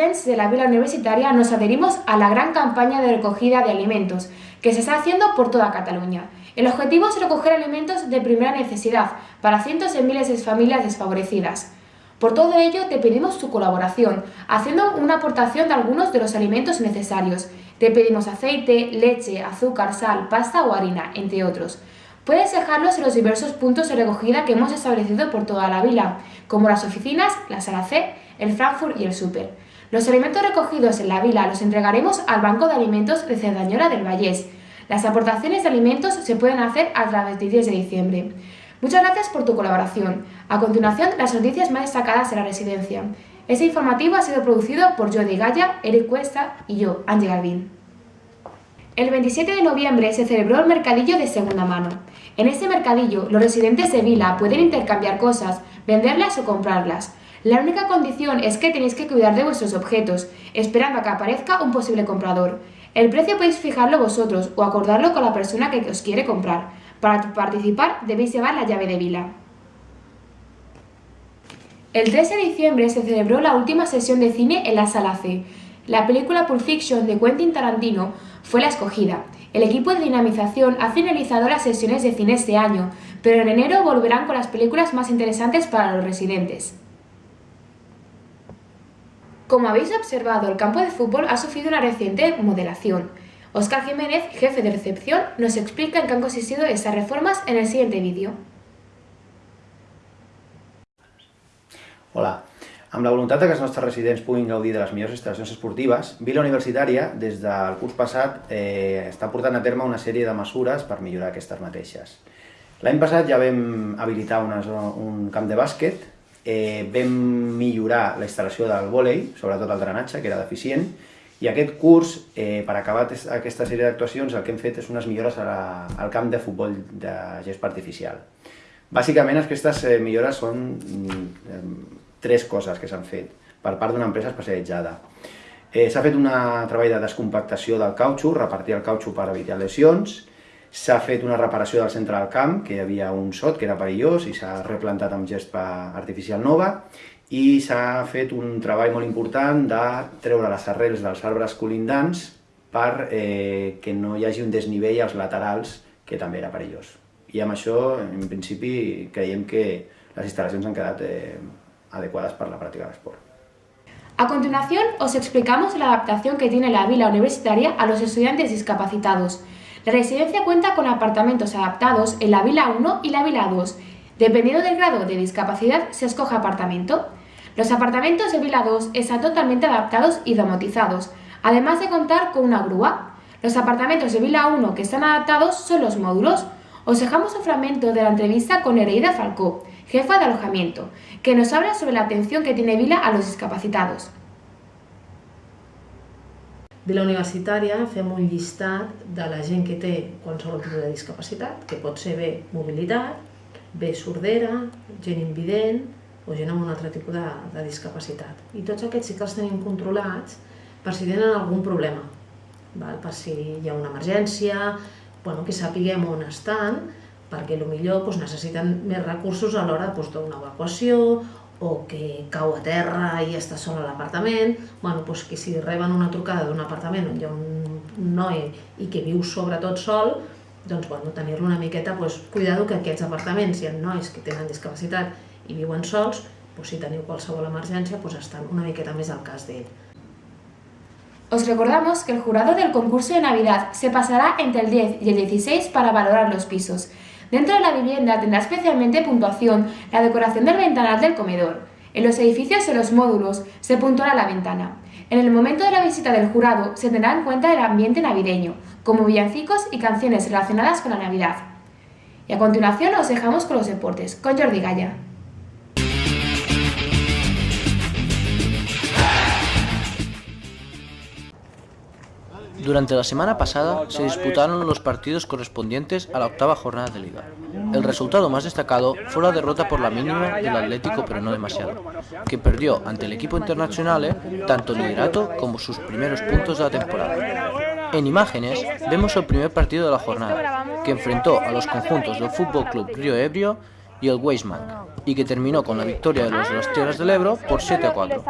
de la Vila Universitaria nos adherimos a la gran campaña de recogida de alimentos que se está haciendo por toda Cataluña. El objetivo es recoger alimentos de primera necesidad para cientos de miles de familias desfavorecidas. Por todo ello, te pedimos tu colaboración, haciendo una aportación de algunos de los alimentos necesarios. Te pedimos aceite, leche, azúcar, sal, pasta o harina, entre otros. Puedes dejarlos en los diversos puntos de recogida que hemos establecido por toda la vila, como las oficinas, la sala C, el Frankfurt y el Super. Los alimentos recogidos en la vila los entregaremos al Banco de Alimentos de Cerdañola del Vallés. Las aportaciones de alimentos se pueden hacer a través del 10 de diciembre. Muchas gracias por tu colaboración. A continuación, las noticias más destacadas de la residencia. Este informativo ha sido producido por Jordi Gaya, Eric Cuesta y yo, Angie Galvin. El 27 de noviembre se celebró el mercadillo de segunda mano. En este mercadillo, los residentes de Vila pueden intercambiar cosas, venderlas o comprarlas. La única condición es que tenéis que cuidar de vuestros objetos, esperando a que aparezca un posible comprador. El precio podéis fijarlo vosotros o acordarlo con la persona que os quiere comprar. Para participar debéis llevar la llave de vila. El 13 de diciembre se celebró la última sesión de cine en la Sala C. La película Pulp Fiction de Quentin Tarantino fue la escogida. El equipo de dinamización ha finalizado las sesiones de cine este año, pero en enero volverán con las películas más interesantes para los residentes. Como habéis observado, el campo de fútbol ha sufrido una reciente modelación. Oscar Jiménez, jefe de recepción, nos explica en qué han consistido estas reformas en el siguiente vídeo. Hola. Amb la voluntat que els nostres residents puguin gaudir de les millors instal·lacions esportives, Vila Universitària, des del curs passat, eh, està portant a terme una sèrie de mesures per millorar aquestes mateixes. L'any passat ja vam habilitar una, un camp de bàsquet, eh, vam millorar la instal·lació del vòlei, sobretot el drenatge, que era deficient, i aquest curs, eh, per acabar aquesta sèrie d'actuacions, el que hem fet és unes millores a la, al camp de futbol de gespa artificial. Bàsicament, aquestes eh, millores són eh, tres coses que s'han fet per part d'una empresa especialitzada. Eh, S'ha fet un treball de descompactació del cautxo, repartir el cautxo per evitar lesions, s'ha fet una reparació del centre del camp, que hi havia un sot que era perillós i s'ha replantat amb gespa artificial nova, i s'ha fet un treball molt important de treure les arrels dels arbres colindants per eh, que no hi hagi un desnivell als laterals, que també era perillós. I amb això, en principi, creiem que les instal·lacions han quedat eh, adecuadas para la práctica del. A continuación, os explicamos la adaptación que tiene la vila universitaria a los estudiantes discapacitados. La residencia cuenta con apartamentos adaptados en la vila 1 y la vila 2. Dependiendo del grado de discapacidad, se escoge apartamento. Los apartamentos de vila 2 están totalmente adaptados y domotizados, además de contar con una grúa. Los apartamentos de vila 1 que están adaptados son los módulos. Os dejamos un fragmento de la entrevista con Hereida Falcó, jefa de alojamiento, que nos habla sobre la atención que tiene Vila a los discapacitados. Vila Universitària fem un llistat de la gent que té qualsevol tipus de discapacitat, que pot ser bé mobilitat, bé sordera, gent invident o gent amb un altre tipus de, de discapacitat. I tots aquests sí que els tenim controlats per si tenen algun problema, val? per si hi ha una emergència, bueno, que sapiguem on estan perquè millor doncs, necessiten més recursos a l'hora doncs, d'una evacuació o que cau a terra i està sol a l'apartament, bueno, doncs que si reben una trucada d'un apartament on hi ha un noi i que viu sobretot sol, doncs bueno, tenir-lo una miqueta, doncs, cuidado que aquests apartaments hi ha nois que tenen discapacitat i viuen sols, doncs si teniu qualsevol emergència, doncs estan una miqueta més al cas d'ell. Os recordamos que el jurado del concurso de Navidad se pasará entre el 10 y el 16 para valorar los pisos. Dentro de la vivienda tendrá especialmente puntuación la decoración del ventanal del comedor. En los edificios y los módulos se puntuará la ventana. En el momento de la visita del jurado se tendrá en cuenta el ambiente navideño, como villancicos y canciones relacionadas con la Navidad. Y a continuación os dejamos con los deportes, con Jordi Gaya. Durante la semana pasada se disputaron los partidos correspondientes a la octava jornada de liga. El resultado más destacado fue la derrota por la mínima del Atlético pero no demasiado, que perdió ante el equipo internacional tanto liderato como sus primeros puntos de la temporada. En imágenes vemos el primer partido de la jornada, que enfrentó a los conjuntos del Fútbol Club Río Ebrio y el Weisman, y que terminó con la victoria de los de las Tierras del Ebro por 7 a 4.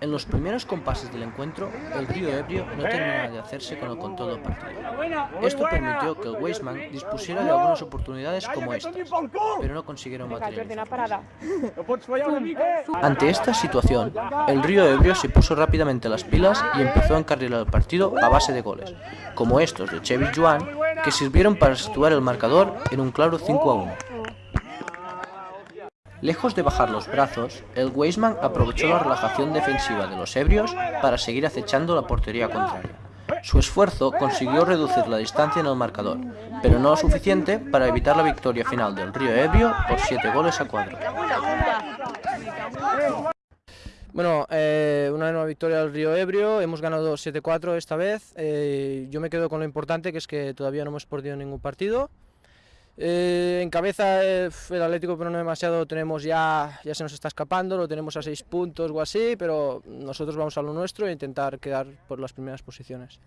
En los primeros compases del encuentro, el Río Ebrio no terminaba de hacerse con el control del partido. Esto permitió que el Weisman dispusiera de algunas oportunidades como estas, pero no consiguieron materializarlas. Ante esta situación, el Río Ebrio se puso rápidamente las pilas y empezó a encarrilar el partido a base de goles, como estos de Chevy Juan, que sirvieron para situar el marcador en un claro 5 a 1. Lejos de bajar los brazos, el Weisman aprovechó la relajación defensiva de los ebrios para seguir acechando la portería contraria. Su esfuerzo consiguió reducir la distancia en el marcador, pero no lo suficiente para evitar la victoria final del Río Ebrio por 7 goles a 4. Bueno, eh, una nueva victoria del Río Ebrio, hemos ganado 7-4 esta vez, eh, yo me quedo con lo importante que es que todavía no hemos perdido ningún partido. Eh, en cabeza eh, el Atlético pero no demasiado tenemos ya, ya se nos está escapando, lo tenemos a 6 puntos o así, pero nosotros vamos a lo nuestro e intentar quedar por las primeras posiciones.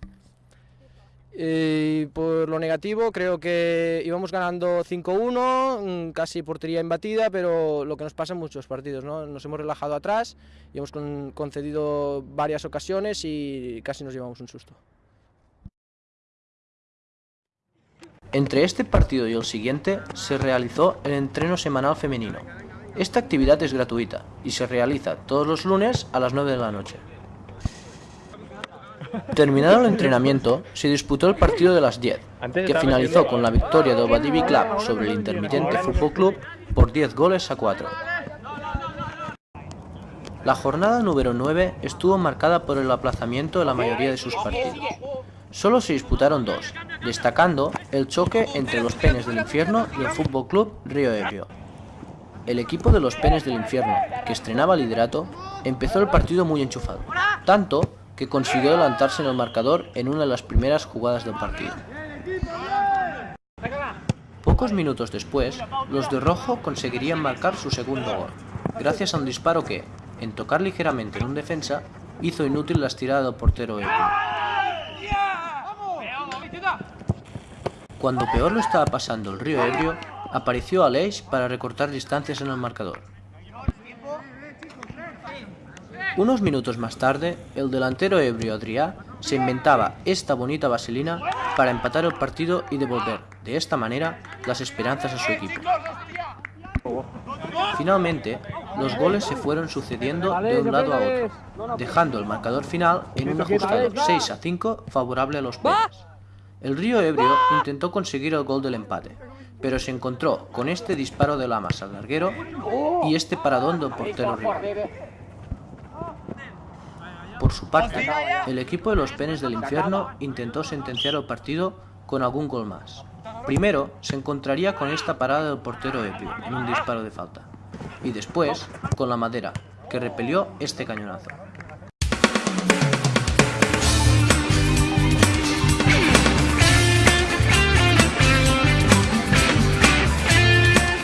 Por lo negativo, creo que íbamos ganando 5-1, mm, casi portería imbatida, pero lo que nos pasa en muchos partidos, ¿no? Nos hemos relajado atrás y hemos con concedido varias ocasiones y casi nos llevamos un susto. Entre este partido y el siguiente se realizó el entreno semanal femenino. Esta actividad es gratuita y se realiza todos los lunes a las 9 de la noche. Terminado el entrenamiento, se disputó el partido de las 10, que finalizó con la victoria del Badivi Club sobre el intermitente Fútbol Club por 10 goles a 4. La jornada número 9 estuvo marcada por el aplazamiento de la mayoría de sus partidos. Solo se disputaron dos, destacando el choque entre los Penes del Infierno y el Fútbol Club Río Ebrio. El equipo de los Penes del Infierno, que estrenaba liderato, empezó el partido muy enchufado, tanto que consiguió adelantarse en el marcador en una de las primeras jugadas del partido. Pocos minutos después, los de rojo conseguirían marcar su segundo gol, gracias a un disparo que, en tocar ligeramente en un defensa, hizo inútil la estirada del portero ebrio. Cuando peor lo estaba pasando el río Ebrio, apareció Aleix para recortar distancias en el marcador. Unos minutos más tarde, el delantero ebrio Adrià se inventaba esta bonita vaselina para empatar el partido y devolver, de esta manera, las esperanzas a su equipo. Finalmente, los goles se fueron sucediendo de un lado a otro, dejando el marcador final en un ajustado 6 a 5 favorable a los. El Río Ebrio intentó conseguir el gol del empate, pero se encontró con este disparo de Lamas al larguero y este paradón del portero Río. Por su parte, el equipo de los Penes del Infierno intentó sentenciar el partido con algún gol más. Primero se encontraría con esta parada del portero Ebrio en un disparo de falta, y después con la madera, que repelió este cañonazo.